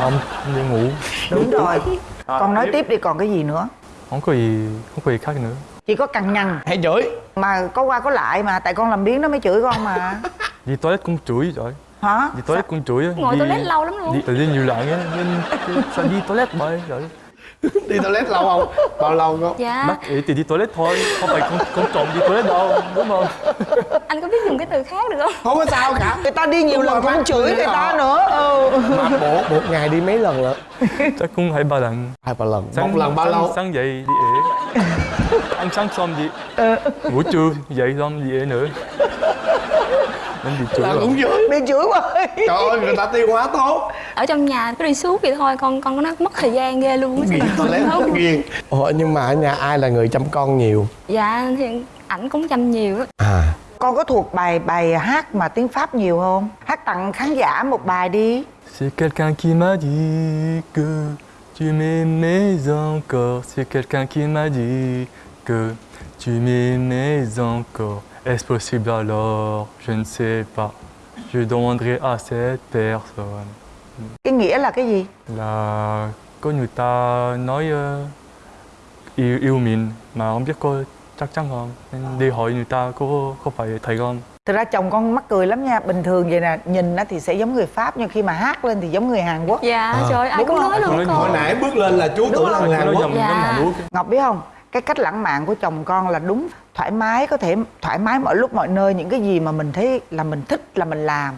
không không đi ngủ. Đúng rồi. con nói tiếp đi còn cái gì nữa? Không có gì không có gì khác nữa. Chỉ có cằn nhằn. Hay chửi. Mà có qua có lại mà tại con làm biến nó mới chửi con mà. Đi toilet cũng chửi rồi. Hả? Đi toilet cũng chửi ngồi đi, toilet lâu lắm luôn. đi, đi nhiều lần á nên sao đi toilet bởi rồi Đi toilet lâu không? Bao lâu con? dạ mắc ý thì đi toilet thôi không phải con con trộm đi toilet đâu đúng không anh có biết dùng cái từ khác được không Không có sao cả người ta đi nhiều Đúng lần cũng chửi người ta đó. nữa ừ. Mà bộ một ngày đi mấy lần lận? chắc cũng hai ba lần Hai ba lần Một lần bao sáng, lâu? sáng dậy đi ế ăn sáng xong đi ngủ trưa dậy xong đi ế nữa nên bị chửi Là cũng chửi bị chửi quá. Trời ơi người ta tiêu hóa tốt. Ở trong nhà cứ đi suốt vậy thôi con con có nói mất thời gian ghê luôn á. Nghiền toilet nghiền Ủa nhưng mà ở nhà ai là người chăm con nhiều? dạ thì ảnh cũng chăm nhiều đó À. Con có thuộc bài bài hát mà tiếng pháp nhiều không? Hát tặng khán giả một bài đi. C'est quelqu'un qui m'a dit que tu m'aimais encore. C'est quelqu'un qui m'a dit que tu m'aimais encore. Est-ce possible alors Je ne sais pas. Je demanderai à cette personne. cái nghĩa là cái gì Là có người ta nói ờ, yêu yêu mình mà không biết có chắc chắn không. Nên đi hỏi người ta có có phải thầy không. thực ra chồng con mắc cười lắm nha bình thường vậy nè nhìn á thì sẽ giống người pháp nhưng khi mà hát lên thì giống người hàn quốc dạ trời ai cũng nói luôn Hồi nãy bước lên là chú tưởng là người Hàn Quốc Dạ. giống Hàn Quốc. ngọc biết không cái cách lãng mạn của chồng con là đúng thoải mái có thể thoải mái mọi lúc mọi nơi những cái gì mà mình thấy là mình thích là mình làm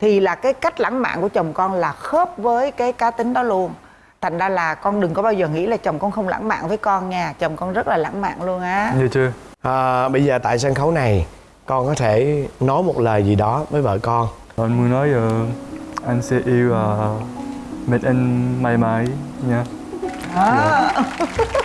thì là cái cách lãng mạn của chồng con là khớp với cái cá tính đó luôn thành ra là con đừng có bao giờ nghĩ là chồng con không lãng mạn với con nha chồng con rất là lãng mạn luôn á Nghe chưa? à, Bây giờ tại sân khấu này Con có thể nói một lời gì đó với vợ con Anh muốn nói ờ, anh sẽ yêu uh, mẹ anh mãi mãi nha. À.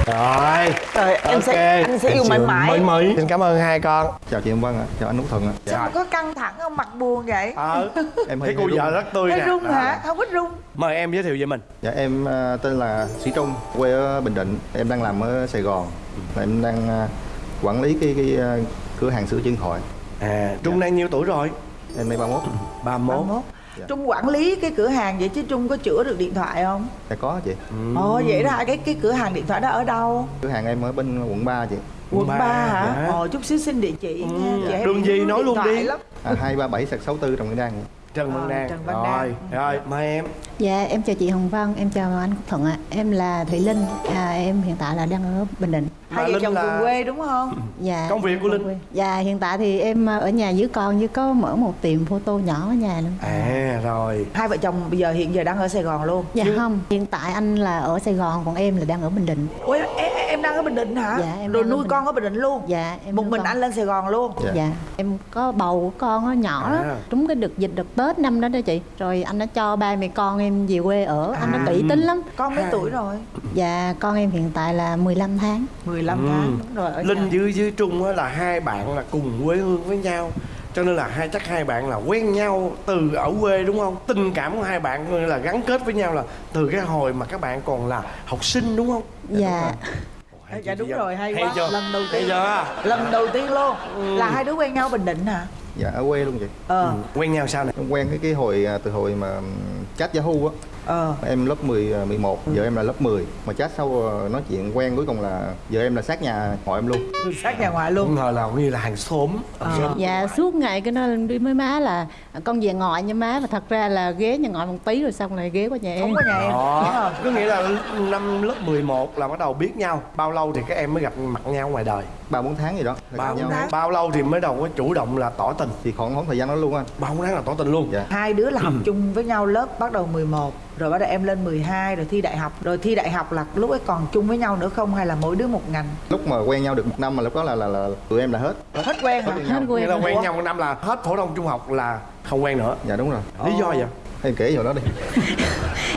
Rồi Trời, em sẽ anh sẽ yêu mãi mãi. Mãi mãi. Xin cảm ơn hai con. Chào chị em Vân ạ. Chào anh Út Thuận ạ. Sao có căng thẳng không? Mặt buồn vậy? Ờ. Em Thấy hơi cô vợ rất tươi Thấy nè. run Đó. hả không ít run. Mời em giới thiệu về mình. Dạ em à, tên là Sĩ Trung quê ở Bình Định. Em đang làm ở Sài Gòn. Em đang à, quản lý cái cái à, cửa hàng sửa điện thoại À Trung đang nhiêu tuổi rồi? em nay 31 31 31 Trung quản lý cái cửa hàng vậy chứ Trung có chữa được điện thoại không? dạ có chị Ồ vậy đó? Cái cái cửa hàng điện thoại đó ở đâu? cửa hàng em ở bên quận 3 chị Quận ba 3 hả? dạ. Ồ chút xíu xin địa chỉ nha. Chị hay Đường gì nói luôn đi. lắm. à, 237 sạc 64 Trần Văn Đan Trần Văn Đan Trần Văn Rồi Đan. Rồi mời em Dạ em chào chị Hồng Vân, em chào anh Quốc Thuận ạ. Em là Thủy Linh, à, em hiện tại là đang ở Bình Định. Hai Mà vợ chồng là- cùng quê đúng không? Dạ. Công việc của Linh? quê. Dạ hiện tại thì em ở nhà với con với có mở một tiệm photo nhỏ ở nhà luôn. À rồi Hai vợ chồng bây giờ hiện giờ đang ở Sài Gòn luôn. Dạ không, hiện tại anh là ở Sài Gòn còn em là đang ở Bình Định. Ủa em, em đang ở Bình Định hả? Dạ, em Rồi nuôi Bình con ở Bình Định luôn. Dạ em Một mình con. anh lên Sài Gòn luôn. Dạ. Dạ, em có bầu con nó nhỏ đó, À. trúng cái đợt dịch đợt Tết năm đó đó chị. Rồi anh đã cho ba mẹ con em về quê ở, anh À. nó kỹ tính lắm. Con mấy tuổi rồi? Dạ con em hiện tại là 15 tháng. 15 Ừ. tháng đúng rồi ở Linh nhà. với với Trung á là hai bạn là cùng quê hương với nhau cho nên là hai chắc hai bạn là quen nhau từ ở quê đúng không tình cảm của hai bạn là gắn kết với nhau là từ cái hồi mà các bạn còn là học sinh đúng không Dạ. Hay Dạ đúng rồi hay Hay quá. chưa? Lần đầu Hay tiên. chưa Lần đầu tiên luôn. Là hai đứa quen nhau Bình Định hả? Dạ ở quê luôn chị. Ờ. quen nhau sao này em quen cái cái hồi à, từ hồi mà chat Yahoo á ờ. Em lớp 10 à, 11 giờ em là lớp 10 mà chat sau à, nói chuyện quen cuối cùng là giờ em là sát nhà ngoại em luôn. Sát nhà ngoại luôn. Ngờ là như là hàng xóm. Dạ suốt ngày cái nó đi với má là con về ngoại nha má mà thật ra là ghé nhà ngoại một tí rồi xong lại ghé qua nhà em. Không có nhà em. Đó. Có nghĩa là năm lớp 11 là bắt đầu biết nhau. Bao lâu thì các em mới gặp mặt nhau ngoài đời? Ba bốn tháng gì đó. Bao gặp nhau. bao lâu thì mới đầu có chủ động là tỏ tình? Thì khoảng khoảng thời gian đó luôn anh. Bao tháng là tỏ tình luôn. Dạ. Hai đứa là học chung với nhau lớp bắt đầu 11 rồi bắt đầu em lên 12 rồi thi đại học. Rồi thi đại học là lúc ấy còn chung với nhau nữa không hay là mỗi đứa một ngành? Lúc mà quen nhau được một năm mà lúc đó là là, là tụi em là hết. Hết quen hả? Hết nghĩa quen là quen nhau một năm là hết phổ thông trung học là không quen nữa. Dạ đúng rồi. Lý do vậy em kể vào đó đi.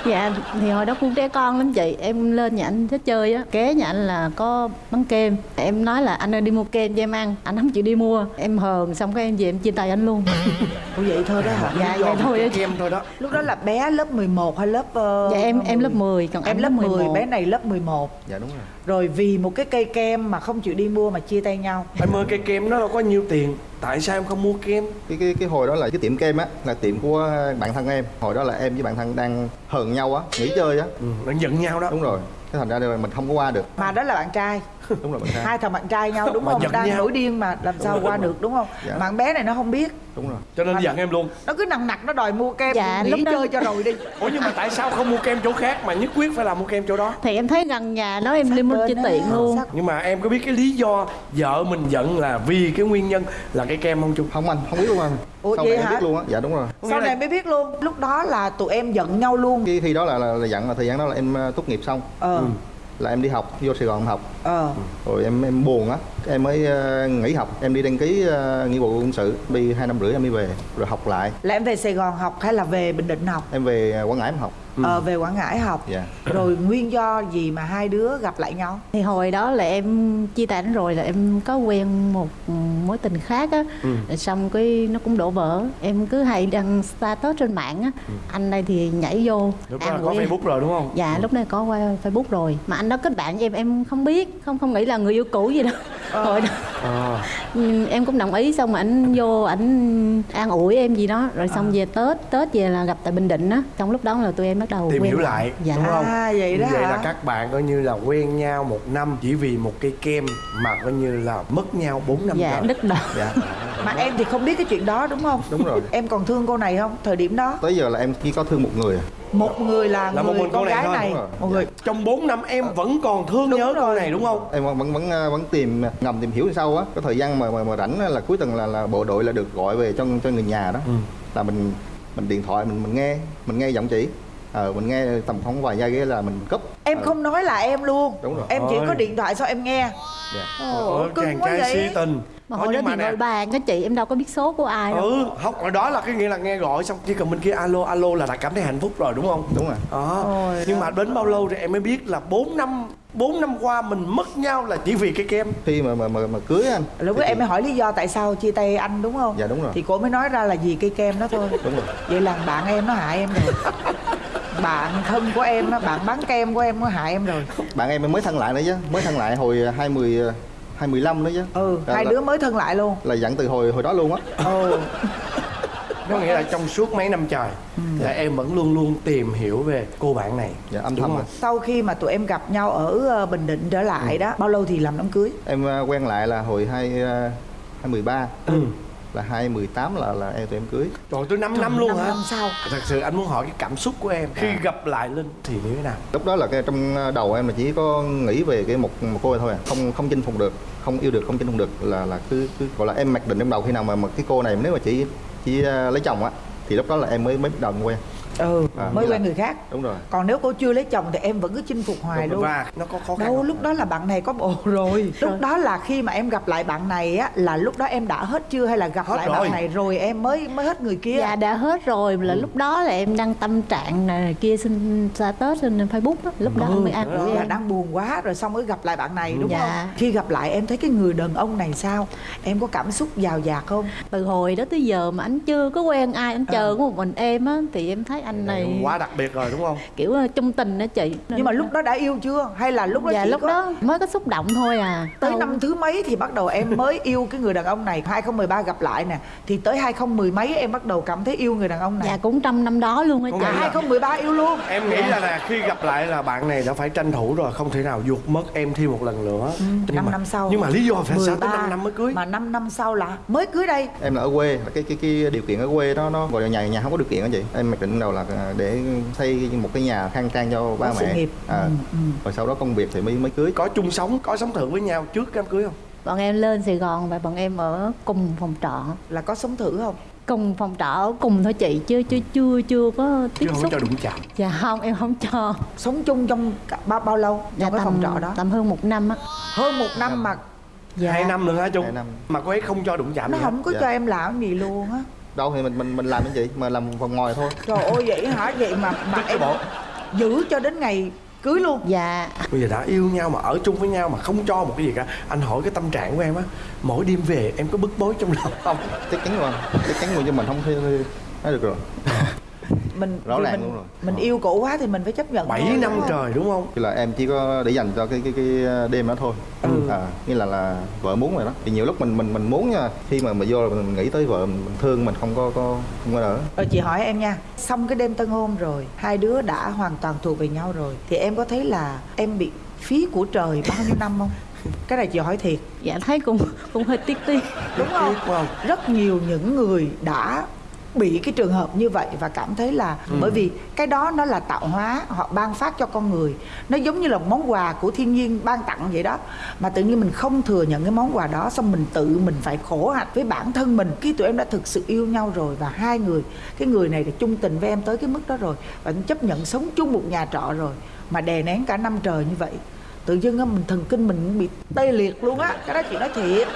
Dạ thì hồi đó cũng trẻ con lắm chị. Em lên nhà anh thích chơi á. Ké nhà anh là có bánh kem. Em nói là anh ơi đi mua kem cho em ăn. Anh không chịu đi mua. Em hờn xong cái em về em chia tay anh luôn. Ủa vậy thôi đó hả? Dạ vậy thôi kem thôi đó. Lúc đó là bé lớp 11 hay lớp uh, dạ em em lớp 10 còn em lớp 10 11. bé này lớp 11 dạ đúng rồi rồi vì một cái cây kem mà không chịu đi mua mà chia tay nhau. Em ơi cây kem nó đâu có nhiêu tiền? Tại sao em không mua kem? Cái cái cái hồi đó là cái tiệm kem á là tiệm của bạn thân em. Hồi đó là em với bạn thân đang hờn nhau á nghỉ chơi á. Ừ, đang giận nhau đó. Đúng rồi. Cái thành ra là mình không có qua được. Mà đó là bạn trai đúng rồi bạn trai. Hai thằng bạn trai nhau đúng Mà không? giận đang nhau. nổi điên mà làm sao qua được đúng không? Dạ. mà con bé này nó không biết. Đúng rồi. Cho nên giận em luôn. nó cứ nặng nặc nó đòi mua kem Dạ, nghỉ lúc đó- chơi cho rồi đi. Ủa nhưng mà tại sao không mua kem chỗ khác mà nhất quyết phải là mua kem chỗ đó? Thì em thấy gần nhà đó em cho bên á. tiện luôn. Sắc- nhưng mà em có biết cái lý do vợ mình giận là vì cái nguyên nhân là cái kem không chung? Không anh không biết luôn anh. Ủa sau này hả? biết luôn á. Dạ đúng rồi. Sau này mới biết luôn. Lúc đó là tụi em giận nhau luôn. Khi khi đó là là, là dặn là thời gian đó là em ờ, tốt nghiệp xong. Ờ là em đi học vô Sài Gòn học. Ờ. Rồi em em buồn á em mới ờ, nghỉ học. Em đi đăng ký uh, nghĩa vụ quân sự. Đi hai năm rưỡi em đi về rồi học lại. Là em về sài gòn học hay là về bình định học? Em về ờ, Quảng Ngãi em học. Ờ về quảng ngãi học. Dạ. Rồi nguyên do gì mà hai đứa gặp lại nhau? Thì hồi đó là em chia tay anh rồi là em có quen một mối tình khác á. Rồi xong cái nó cũng đổ vỡ. Em cứ hay đăng status trên mạng á. Anh đây thì nhảy vô. Lúc đó là có facebook rồi đúng không? Dạ lúc này có qua facebook rồi. Mà anh đó kết bạn với em em không biết không không nghĩ là người yêu cũ gì đâu đó. Ờ. Ừ, em cũng đồng ý xong mà ảnh vô ảnh an ủi em gì đó rồi xong về tết tết về là gặp tại bình định á trong lúc đó là tụi em bắt đầu tìm quen hiểu lại dạ. đúng không? À, vậy đó vậy hả? là các bạn coi như là quen nhau một năm chỉ vì một cây kem mà coi như là mất nhau 4 năm dạ đứt đầu. Dạ. Mà em thì không biết cái chuyện đó đúng không? Đúng rồi. Em còn thương cô này không thời điểm đó? Tới giờ là em chỉ có thương một người à. Một người là, Là một người mình cô con này gái này. rồi. một người. Trong 4 năm em vẫn còn thương Đúng nhớ cô rồi. này đúng không? Em vẫn vẫn vẫn, ờ, tìm ngầm tìm hiểu sau á có thời gian mà mà, mà rảnh là cuối tuần là là bộ đội là được gọi về cho cho người nhà đó. Là mình mình điện thoại mình mình nghe mình nghe giọng chỉ ờ mình nghe tầm khoảng vài giây cái là mình cúp. Em Ờ, không nói là em luôn. Đúng rồi. em chỉ Ôi. có điện thoại sao em nghe. Dạ. Ồ, Ờ, cưng chàng quá trai vậy. si tình mà hồi đó thì nè, gọi bàn cái chị em đâu có biết số của ai đâu. Ừ không hồi đó là cái nghĩa là nghe gọi xong chỉ cần bên kia alo alo là đã cảm thấy hạnh phúc rồi đúng không? Đúng rồi. Đó. Ôi nhưng mà đến bao lâu thì em mới biết là 4 năm 4 năm qua mình mất nhau là chỉ vì cái kem. Khi mà mà mà, mà cưới anh. Lúc đó em mới hỏi lý do tại sao chia tay anh đúng không? Dạ, đúng rồi. thì cô mới nói ra là vì cây kem đó thôi. Đúng rồi. Vậy là bạn em nó hại em rồi. Bạn thân của em á bạn bán kem của em nó hại em rồi. Bạn em mới thân lại nữa chứ mới thân lại hồi 20 2015 nữa chứ. Ừ Là- hai là- đứa mới thân lại luôn. là dặn từ hồi hồi đó luôn á. Ừ. Có nghĩa là trong suốt mấy năm trời là em vẫn luôn luôn tìm hiểu về cô bạn này dạ âm Đúng thầm sau khi mà tụi em gặp nhau ở ờ, bình định trở lại đó bao lâu thì làm đám cưới? Em ờ, quen lại là hồi hai ờ, 2013 Ừ. là 2018 là là em tụi em cưới. Trời tới 5 năm luôn năm hả? năm sau. Thật sự anh muốn hỏi cái cảm xúc của em. Khi gặp lại Linh thì như thế nào? lúc đó là cái trong đầu em là chỉ có nghĩ về cái một một cô này thôi à. Không không chinh phục được không yêu được không chinh phục được là là cứ cứ gọi là em mặc định trong đầu khi nào mà, mà cái cô này nếu mà chỉ chỉ ờ, lấy chồng á thì lúc đó là em mới mới bắt đầu quen ừ À, mới quen là- người khác. Đúng rồi. Còn nếu cô chưa lấy chồng thì em vẫn cứ chinh phục hoài luôn. Và nó có khó khăn đâu lúc đó là bạn này có bồ rồi. Lúc đó là khi mà em gặp lại bạn này á là lúc đó em đã hết chưa hay là gặp Hết lại rồi. bạn này rồi em mới mới hết người kia? Dạ đã hết rồi. Là lúc đó là em đăng tâm trạng này kia xin status trên Facebook á, lúc đó Ừ, anh mới là em. đang buồn quá rồi xong mới gặp lại bạn này đúng Dạ. không? Khi gặp lại em thấy cái người đàn ông này sao? Em có cảm xúc giàu dạt không? Từ hồi đó tới giờ mà anh chưa có quen ai, anh chờ Ờ. có một mình em á thì em thấy anh này này quá đặc biệt rồi đúng không? kiểu ờ, trung tình đó chị. Nhưng mà lúc đó đã yêu chưa? Hay là lúc đó dạ chỉ lúc có đó mới có xúc động thôi à. Tới Đâu- năm thứ mấy thì bắt đầu em mới yêu cái người đàn ông này. 2013 gặp lại nè thì tới 2010 mấy em bắt đầu cảm thấy yêu người đàn ông này. Dạ cũng trong năm đó luôn á chị. nghĩ là- 2013 yêu luôn. Em nghĩ là, là khi gặp lại là bạn này đã phải tranh thủ rồi không thể nào vụt mất em thêm một lần nữa. Nhưng 5 mà, năm sau. nhưng mà lý do phải sao tới 13, 5 năm mới cưới? mà 5 năm sau là mới cưới đây. Em là ở quê cái cái cái điều kiện ở quê đó nó gọi là nhà nhà không có điều kiện đó chị. Em mặc định đầu là để xây một cái nhà khang trang cho ba Có mẹ. nghiệp. à, Ừ, ừ. rồi sau đó công việc thì mới mới cưới. Có chung sống có sống thử với nhau trước đám cưới không? Bọn em lên sài gòn và bọn em ở cùng phòng trọ. Là có sống thử không? Cùng phòng trọ ở cùng thôi chị chứ chưa chưa chưa có tiếp chứ không xúc. cho đụng chạm. Dạ không em không cho. Sống chung trong bao bao lâu trong dạ cái phòng trọ đó? tầm hơn một năm á. Hơn một năm mà. Dạ hai năm nữa hả chung mà cô ấy không cho đụng chạm nó không có Dạ. cho em làm gì luôn á đâu thì mình mình mình làm cái gì? Mà làm phòng ngoài thôi. Trời ơi vậy hả? Vậy mà mà em giữ cho đến ngày cưới luôn. Dạ. Bây giờ đã yêu nhau mà ở chung với nhau mà không cho một cái gì cả. Anh hỏi cái tâm trạng của em á mỗi đêm về em có bức bối trong lòng không? Chắc chắn rồi. Chắc chắn rồi cho mình không thể nói được rồi mình Rõ ràng mình, luôn rồi. mình yêu cổ quá thì mình phải chấp nhận 7 thôi, năm đúng trời đúng không? Thì là em chỉ có để dành cho cái cái cái đêm đó thôi. Ừ. à, như là là vợ muốn rồi đó. Thì nhiều lúc mình mình mình muốn nha khi mà mình vô là mình nghĩ tới vợ mình, thương mình không có có không có đỡ Rồi chị hỏi em nha Xong cái đêm tân hôn rồi Hai đứa đã hoàn toàn thuộc về nhau rồi Thì em có thấy là em bị phí của trời bao nhiêu năm không? Cái này chị hỏi thiệt. Dạ thấy cũng cũng hơi tiếc tiếc. Đúng không? Rất nhiều những người đã bị cái trường hợp như vậy và cảm thấy là bởi vì cái đó nó là tạo hóa họ ban phát cho con người. Nó giống như là một món quà của thiên nhiên ban tặng vậy đó. Mà tự nhiên mình không thừa nhận cái món quà đó xong mình tự mình phải khổ hạnh với bản thân mình. Khi tụi em đã thực sự yêu nhau rồi và hai người cái người này là chung tình với em tới cái mức đó rồi và chấp nhận sống chung một nhà trọ rồi mà đè nén cả năm trời như vậy tự dưng á mình thần kinh mình cũng bị tê liệt luôn á cái đó chị nói thiệt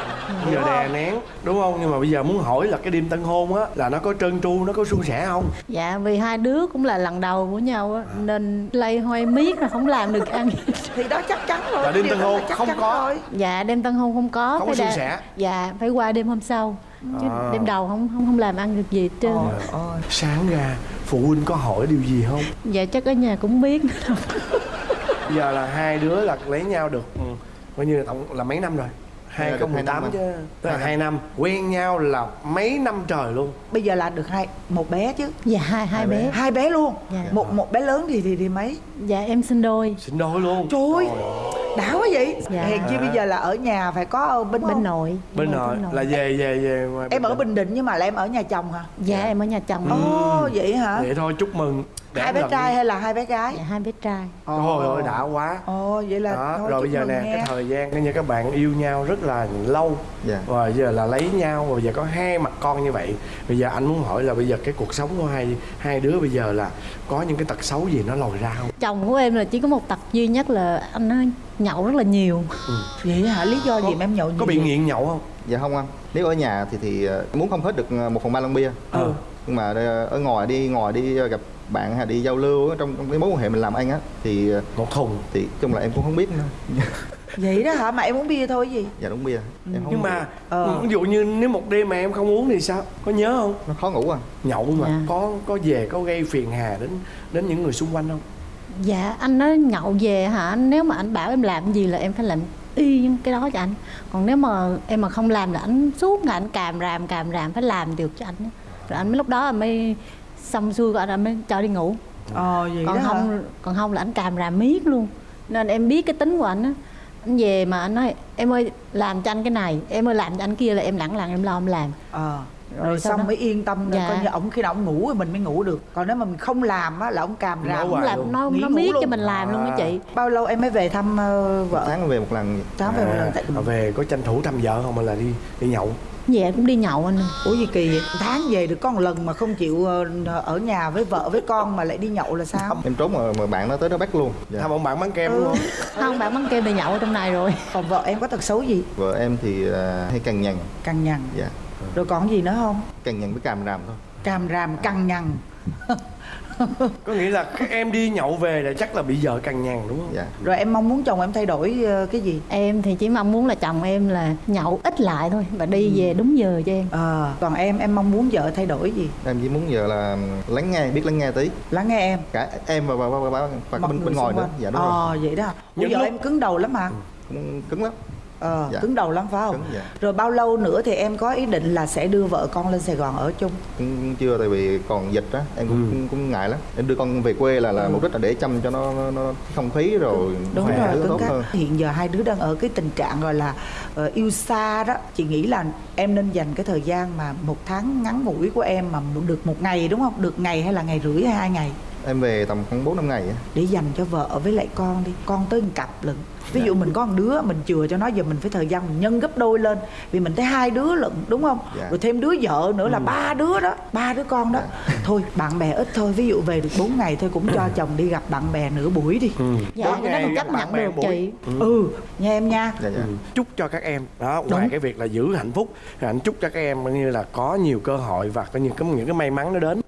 bây giờ đè nén đúng không nhưng mà bây giờ muốn hỏi là cái đêm tân hôn á là nó có trơn tru nó có suôn sẻ không dạ vì hai đứa cũng là lần đầu của nhau á nên lây hoay miết là không làm được ăn thì đó chắc chắn rồi Là đêm tân hôn không có. rồi. dạ đêm tân hôn không có Không có phải suôn đa- sẻ. dạ phải qua đêm hôm sau chứ À. đêm đầu không không không làm ăn được gì hết trơn Ôi, ôi. sáng ra phụ huynh có hỏi điều gì không dạ chắc ở nhà cũng biết giờ là hai đứa là lấy nhau được ừ, coi như là tổng là mấy năm rồi? Dạ, được hai 2018 năm chứ. tức là Hai hai năm. quen nhau là mấy năm trời luôn. Bây giờ là được hai một bé chứ. Dạ hai hai bé. hai bé luôn? Dạ. một một bé lớn thì thì thì mấy? Dạ em sinh đôi. Sinh đôi luôn. Trời ơi đã quá vậy. Dạ. hèn chi bây giờ là ở nhà phải có bên bên nội. Bên nội là về về về ngoài em ở bình định. Nhưng mà là em ở nhà chồng hả? Dạ em ở nhà chồng. Ồ vậy hả? Vậy thôi chúc mừng Đẻ hai bé trai đi. hay là hai bé gái? Dạ hai bé trai. Trời ơi đã quá. Ồ vậy là đó, thôi rồi bây giờ nè nghe. cái thời gian coi như các bạn yêu nhau rất là lâu. Dạ. và giờ là lấy nhau và bây giờ có hai mặt con như vậy. Bây giờ anh muốn hỏi là bây giờ cái cuộc sống của hai hai đứa bây giờ là có những cái tật xấu gì nó lòi ra không? Chồng của em là chỉ có một tật duy nhất là anh nhậu rất là nhiều. Vậy hả? Lý do gì Có- mà em nhậu nhiều có bị nghiện nhậu không? Dạ không anh. Nếu ở nhà thì thì ờ, muốn không hết được ờ, một phần ba lon bia. Ừ. nhưng mà ờ, ở ngoài đi ngoài đi gặp bạn đi giao lưu trong, trong cái mối quan hệ mình làm ăn á thì ờ, một thùng. thì chung là em cũng không biết nữa. Vậy đó hả? Mà em uống bia thôi gì? Dạ đúng bia. Em không nhưng mà Ờ. ví dụ như nếu một đêm mà em không uống thì sao? Có nhớ không? Nó khó ngủ à. Nhậu mà Dạ. có có về có gây phiền hà đến đến những người xung quanh không? Dạ anh nói nhậu về hả? Nếu mà anh bảo em làm gì là em phải làm y cái đó cho anh. Còn nếu mà em mà không làm là anh suốt ngày anh càm ràm càm ràm phải làm được cho anh á. rồi anh mới lúc đó mới xong xuôi rồi anh mới cho đi ngủ. Ờ vậy còn đó hả? không còn không là anh càm ràm miết luôn. Nên em biết cái tính của anh á. Anh về mà anh nói em ơi làm cho anh cái này em ơi làm cho anh kia là em lẳng lặng em lo em làm. Ờ Rồi rồi, xong đó- mới yên tâm Dạ. coi như ổng khi nào ổng ngủ thì mình mới ngủ được. Còn nếu mà mình không làm á là ổng càm ràm. hoài làm luôn. nó nó miết luôn. cho mình làm luôn À. á chị. Bao lâu em mới về thăm một vợ? Tháng về một lần. Tháng về một lần tại à, về có tranh thủ thăm vợ không hay là đi đi nhậu về cũng đi nhậu anh. Ơi. ủa gì kỳ vậy? Tháng về được có một lần mà không chịu ờ, ở nhà với vợ với con mà lại đi nhậu là sao? Em trốn mà, mà bạn nó tới nó bắt luôn. Dạ. thăm ông bạn bán kem Ừ. đúng không? Không bạn bắn kêu đi nhậu ở trong này rồi. Còn vợ em có tật xấu gì? Vợ em thì ờ, hay cằn nhằn. Cằn nhằn. Dạ. Rồi còn gì nữa không? Cằn nhằn với càm ràm thôi. Càm ràm cằn nhằn có nghĩa là các em đi nhậu về là chắc là bị vợ cằn nhằn đúng không? Dạ. Rồi em mong muốn chồng em thay đổi ờ, cái gì? Em thì chỉ mong muốn là chồng em là nhậu ít lại thôi và đi về đúng giờ cho em. Ờ còn em em mong muốn vợ thay đổi gì? Em chỉ muốn giờ là lắng nghe biết lắng nghe tí. Lắng nghe em? Cả em và và và, và, và, và bên bên ngoài nữa. dạ đúng rồi. ờ vậy đó. Ủa vợ lúc- em cứng đầu lắm mà cũng cứng lắm ờ Dạ. cứng đầu lắm phải không? Cứng, dạ. rồi bao lâu nữa thì em có ý định là sẽ đưa vợ con lên sài gòn ở chung? Cũng chưa tại vì còn dịch á em cũng, Ừ. cũng cũng ngại lắm. Em đưa con về quê là là mục đích là để chăm cho nó, nó, nó không khí rồi đúng khỏe rồi cứng tốt cáp. hơn. Hiện giờ hai đứa đang ở cái tình trạng gọi là ờ, yêu xa đó. Chị nghĩ là em nên dành cái thời gian mà một tháng ngắn ngủi của em mà được một ngày đúng không? Được ngày hay là ngày rưỡi hay hai ngày em về tầm khoảng bốn năm ngày á. Để dành cho vợ với lại con đi con tới một cặp lận. Ví dụ mình có một đứa mình chừa cho nó giờ mình phải thời gian mình nhân gấp đôi lên. Vì mình thấy hai đứa lận đúng không? Dạ. rồi thêm đứa vợ nữa là ba đứa đó ba đứa con đó. Thôi bạn bè ít thôi ví dụ về được 4 ngày thôi cũng cho chồng đi gặp bạn bè nửa buổi đi. Dạ Bốn cái đó gặp chấp nhận được buổi. chị. Ừ. Nha em nha. Dạ dạ. Ừ. chúc cho các em đó ngoài cái việc là giữ hạnh phúc thì anh chúc cho các em như là có nhiều cơ hội và có những cái những cái may mắn nó đến